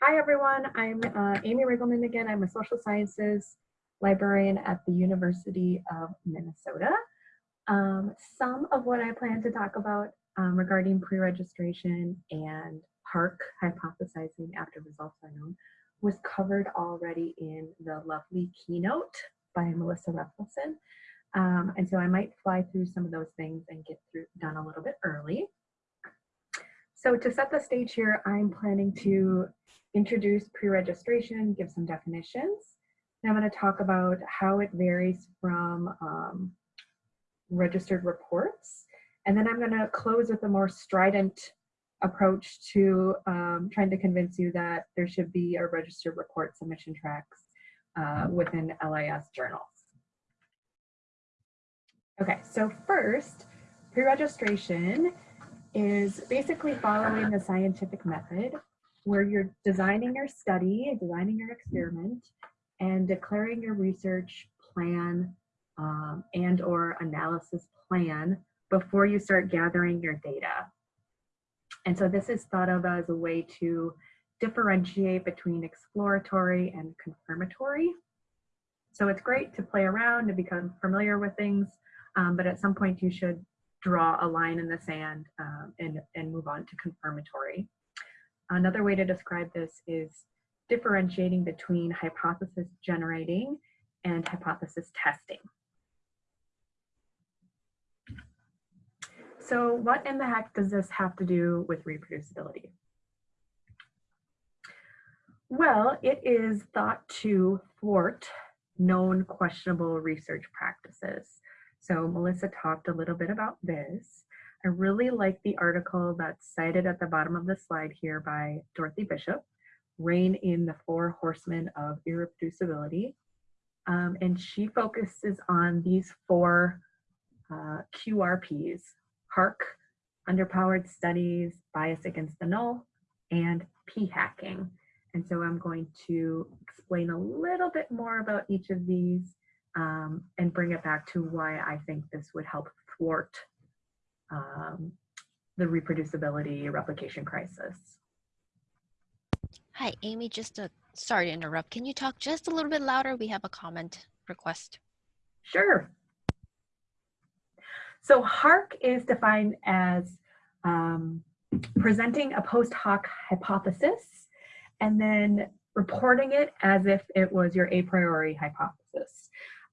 Hi, everyone. I'm uh, Amy Riegelman again. I'm a social sciences librarian at the University of Minnesota. Um, some of what I plan to talk about um, regarding pre-registration and HARK hypothesizing after results are known was covered already in the lovely keynote by Melissa Rethlefsen. Um, and so I might fly through some of those things and get through done a little bit early. So to set the stage here, I'm planning to introduce pre-registration, give some definitions. Then I'm going to talk about how it varies from um, registered reports. And then I'm going to close with a more strident approach to um, trying to convince you that there should be a registered report submission tracks uh, within LIS journals. Okay, so first, pre-registration is basically following the scientific method where you're designing your study, designing your experiment, and declaring your research plan um, and or analysis plan before you start gathering your data. And so this is thought of as a way to differentiate between exploratory and confirmatory. So it's great to play around and become familiar with things, um, but at some point you should draw a line in the sand um, and, and move on to confirmatory. Another way to describe this is differentiating between hypothesis generating and hypothesis testing. So what in the heck does this have to do with reproducibility? Well, it is thought to thwart known questionable research practices. So Melissa talked a little bit about this. I really like the article that's cited at the bottom of the slide here by Dorothy Bishop, Rein in the Four Horsemen of Irreproducibility. Um, and she focuses on these four uh, QRPs, HARK, underpowered studies, bias against the null, and p-hacking. And so I'm going to explain a little bit more about each of these um, and bring it back to why I think this would help thwart um, the reproducibility replication crisis. Hi, Amy, just a, sorry to interrupt. Can you talk just a little bit louder? We have a comment request. Sure. So HARK is defined as um, presenting a post hoc hypothesis and then reporting it as if it was your a priori hypothesis.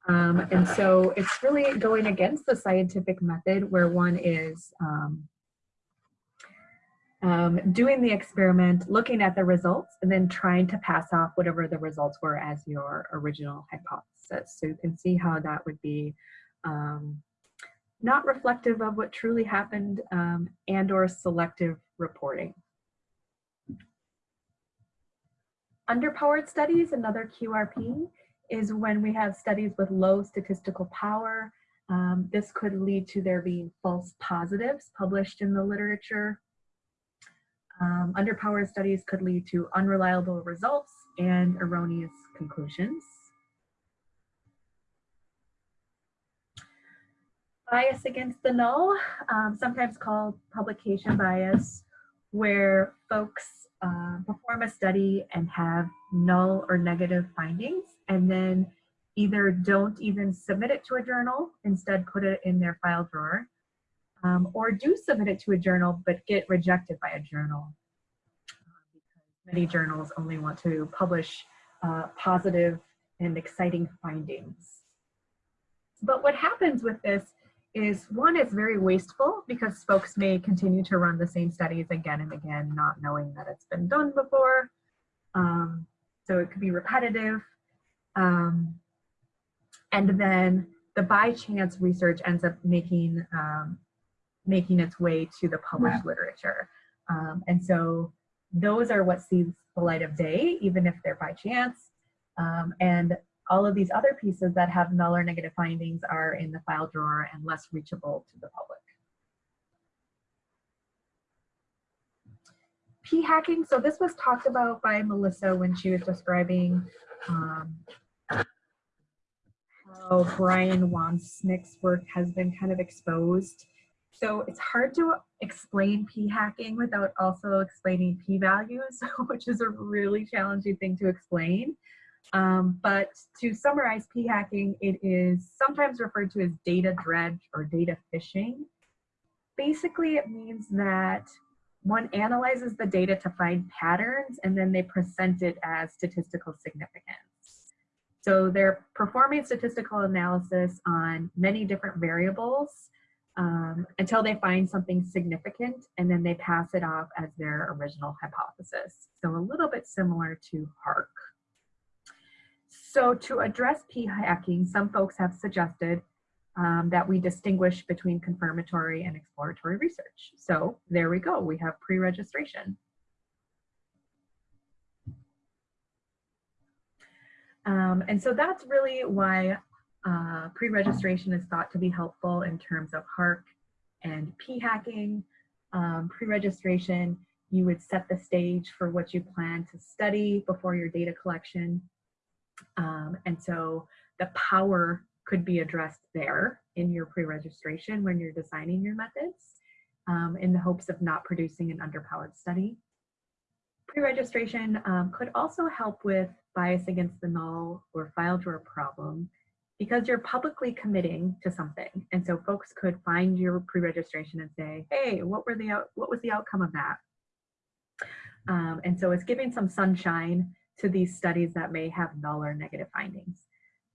Um, and so it's really going against the scientific method where one is um, um, doing the experiment, looking at the results, and then trying to pass off whatever the results were as your original hypothesis. So you can see how that would be um, not reflective of what truly happened um, and or selective reporting. Underpowered studies, another QRP, is when we have studies with low statistical power. Um, this could lead to there being false positives published in the literature. Um, underpowered studies could lead to unreliable results and erroneous conclusions. Bias against the null, um, sometimes called publication bias, where folks uh, perform a study and have null or negative findings and then either don't even submit it to a journal, instead put it in their file drawer, um, or do submit it to a journal but get rejected by a journal. many journals only want to publish uh, positive and exciting findings. But what happens with this is one, it's very wasteful because folks may continue to run the same studies again and again, not knowing that it's been done before. Um, so it could be repetitive. Um, and then the by chance research ends up making um, making its way to the published yeah. literature. Um, and so those are what sees the light of day, even if they're by chance. Um, and all of these other pieces that have null or negative findings are in the file drawer and less reachable to the public. P-hacking, so this was talked about by Melissa when she was describing um, how Brian Wansink's work has been kind of exposed So it's hard to explain p-hacking without also explaining p-values, which is a really challenging thing to explain. Um, but to summarize p-hacking, it is sometimes referred to as data dredge or data fishing. Basically, it means that one analyzes the data to find patterns and then they present it as statistical significance. So they're performing statistical analysis on many different variables um, until they find something significant and then they pass it off as their original hypothesis. So a little bit similar to HARK. So to address p-hacking, some folks have suggested um, that we distinguish between confirmatory and exploratory research. So there we go, we have pre-registration. Um, and so that's really why uh, pre-registration is thought to be helpful in terms of HARK and p-hacking. Um, pre-registration, you would set the stage for what you plan to study before your data collection. Um, and so the power could be addressed there in your pre-registration when you're designing your methods um, in the hopes of not producing an underpowered study. Pre-registration um, could also help with bias against the null or file drawer problem because you're publicly committing to something. And so folks could find your pre-registration and say, hey, what were the what was the outcome of that? Um, and so it's giving some sunshine to these studies that may have null or negative findings.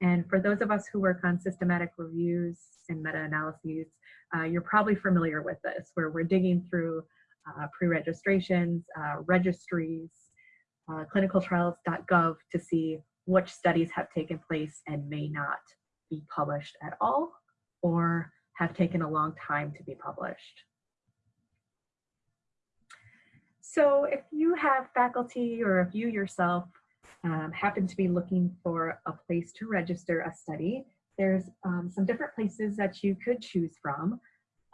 And for those of us who work on systematic reviews and meta-analyses, uh, you're probably familiar with this, where we're digging through uh, pre-registrations, uh, registries, uh, clinicaltrials.gov to see which studies have taken place and may not be published at all or have taken a long time to be published. So if you have faculty or if you yourself um, happen to be looking for a place to register a study, there's um, some different places that you could choose from.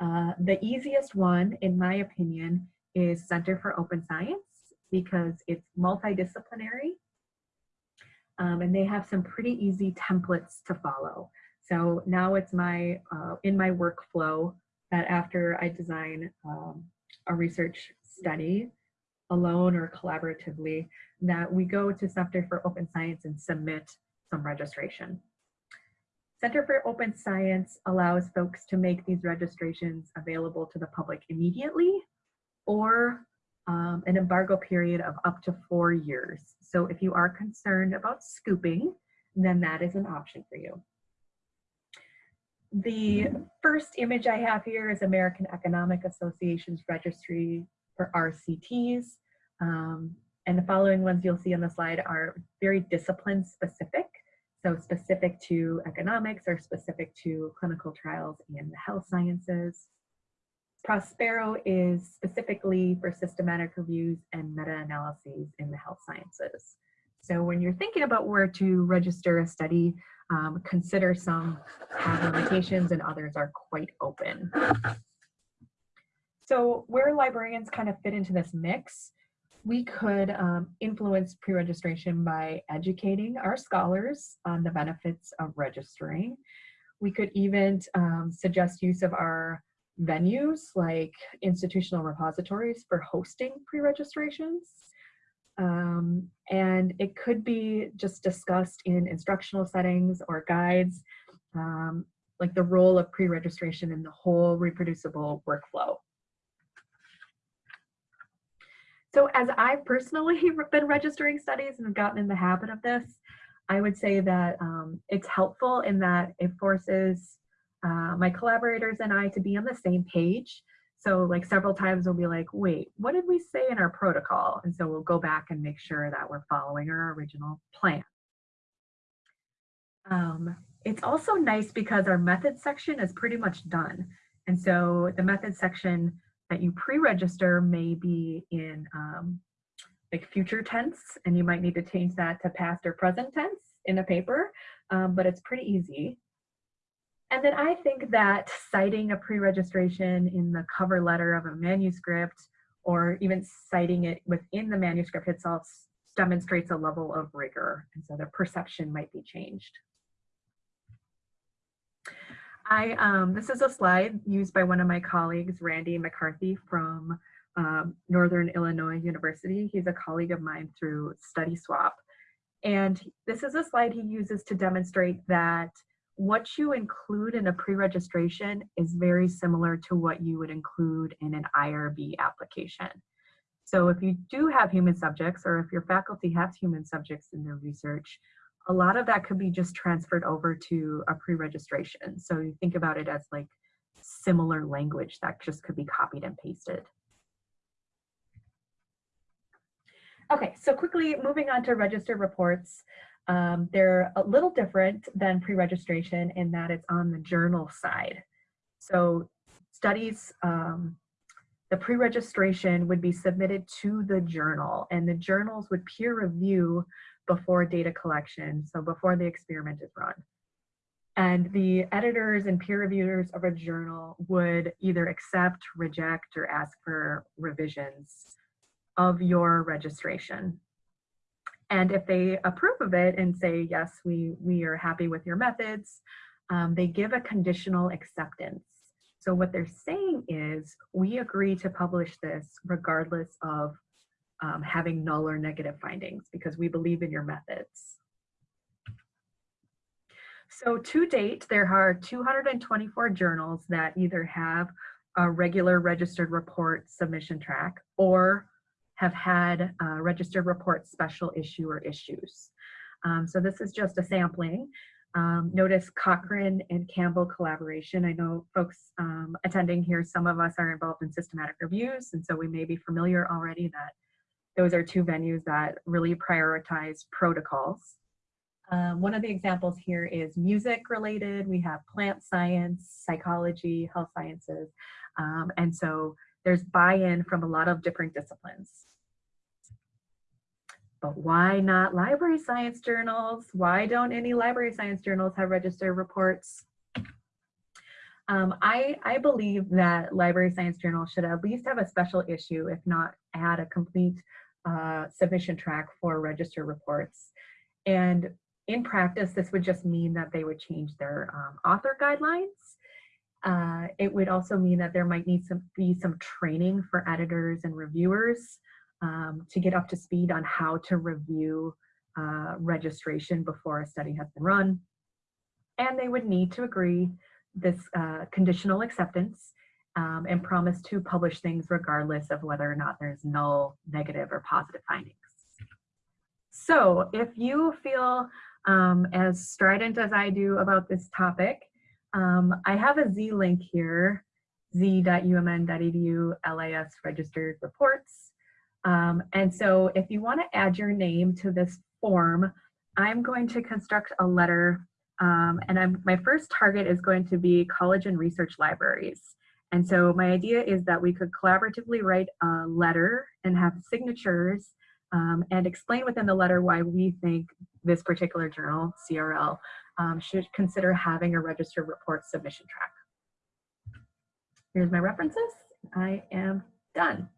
Uh, the easiest one, in my opinion, is Center for Open Science because it's multidisciplinary um, and they have some pretty easy templates to follow. So now it's my, uh, in my workflow that after I design um, a research study alone or collaboratively, that we go to Center for Open Science and submit some registration. Center for Open Science allows folks to make these registrations available to the public immediately or um, an embargo period of up to four years. So if you are concerned about scooping, then that is an option for you. The first image I have here is American Economic Association's registry for RCTs. Um, and the following ones you'll see on the slide are very discipline specific. So specific to economics or specific to clinical trials and the health sciences. Prospero is specifically for systematic reviews and meta-analyses in the health sciences. So when you're thinking about where to register a study, um, consider some have limitations and others are quite open. So where librarians kind of fit into this mix, we could um, influence pre-registration by educating our scholars on the benefits of registering. We could even um, suggest use of our venues like institutional repositories for hosting pre-registrations. Um, and it could be just discussed in instructional settings or guides, um, like the role of pre-registration in the whole reproducible workflow. So as I've personally been registering studies and gotten in the habit of this, I would say that um, it's helpful in that it forces uh, my collaborators and I to be on the same page. So like several times we'll be like, wait, what did we say in our protocol? And so we'll go back and make sure that we're following our original plan. Um, it's also nice because our method section is pretty much done. And so the method section that you pre-register may be in um, like future tense, and you might need to change that to past or present tense in a paper, um, but it's pretty easy. And then I think that citing a pre-registration in the cover letter of a manuscript or even citing it within the manuscript itself demonstrates a level of rigor. And so the perception might be changed. I, um, this is a slide used by one of my colleagues, Randy McCarthy from um, Northern Illinois University. He's a colleague of mine through Study Swap. And this is a slide he uses to demonstrate that what you include in a pre-registration is very similar to what you would include in an IRB application. So if you do have human subjects or if your faculty has human subjects in their research, a lot of that could be just transferred over to a pre-registration. So you think about it as like similar language that just could be copied and pasted. Okay, so quickly moving on to register reports. Um, they're a little different than pre-registration in that it's on the journal side. So studies, um, the pre-registration would be submitted to the journal and the journals would peer review before data collection, so before the experiment is run. And the editors and peer reviewers of a journal would either accept, reject, or ask for revisions of your registration. And if they approve of it and say, yes, we, we are happy with your methods, um, they give a conditional acceptance. So what they're saying is, we agree to publish this regardless of um, having null or negative findings because we believe in your methods. So to date, there are 224 journals that either have a regular registered report submission track or have had registered report special issue or issues. Um, so this is just a sampling. Um, notice Cochrane and Campbell collaboration. I know folks um, attending here, some of us are involved in systematic reviews, and so we may be familiar already that those are two venues that really prioritize protocols. Um, one of the examples here is music related. We have plant science, psychology, health sciences. Um, and so there's buy-in from a lot of different disciplines. But why not library science journals? Why don't any library science journals have registered reports? Um, I, I believe that library science journals should at least have a special issue, if not add a complete uh, submission track for registered reports. And in practice, this would just mean that they would change their um, author guidelines uh, it would also mean that there might need to be some training for editors and reviewers um, to get up to speed on how to review uh, registration before a study has been run. And they would need to agree this uh, conditional acceptance um, and promise to publish things regardless of whether or not there's null, negative, or positive findings. So if you feel um, as strident as I do about this topic, um, I have a Z link here, z.umn.edu LIS registered reports. Um, and so if you want to add your name to this form, I'm going to construct a letter um, and I'm, my first target is going to be college and research libraries. And so my idea is that we could collaboratively write a letter and have signatures um, and explain within the letter why we think this particular journal, CRL, um, should consider having a registered report submission track. Here's my references. I am done.